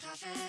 Coffins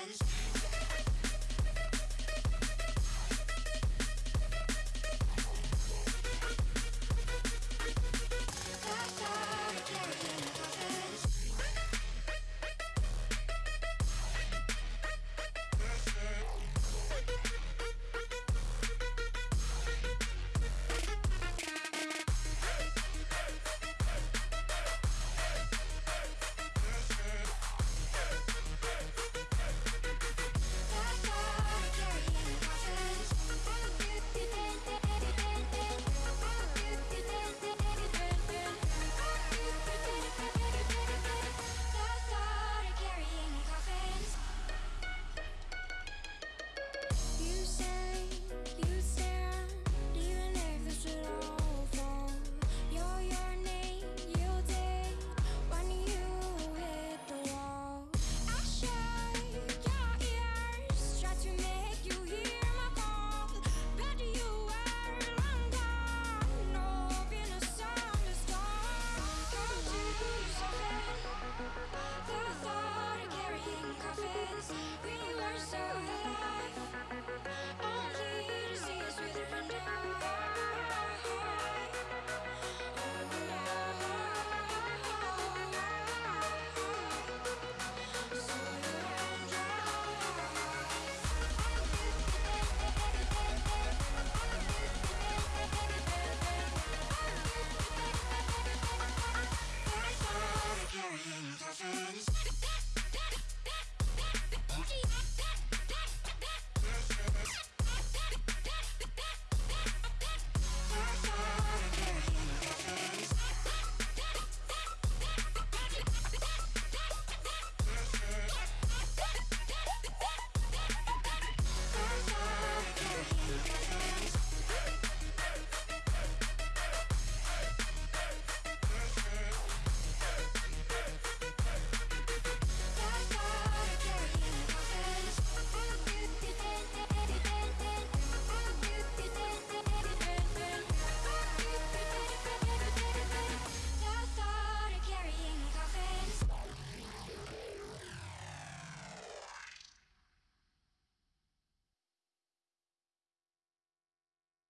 friends.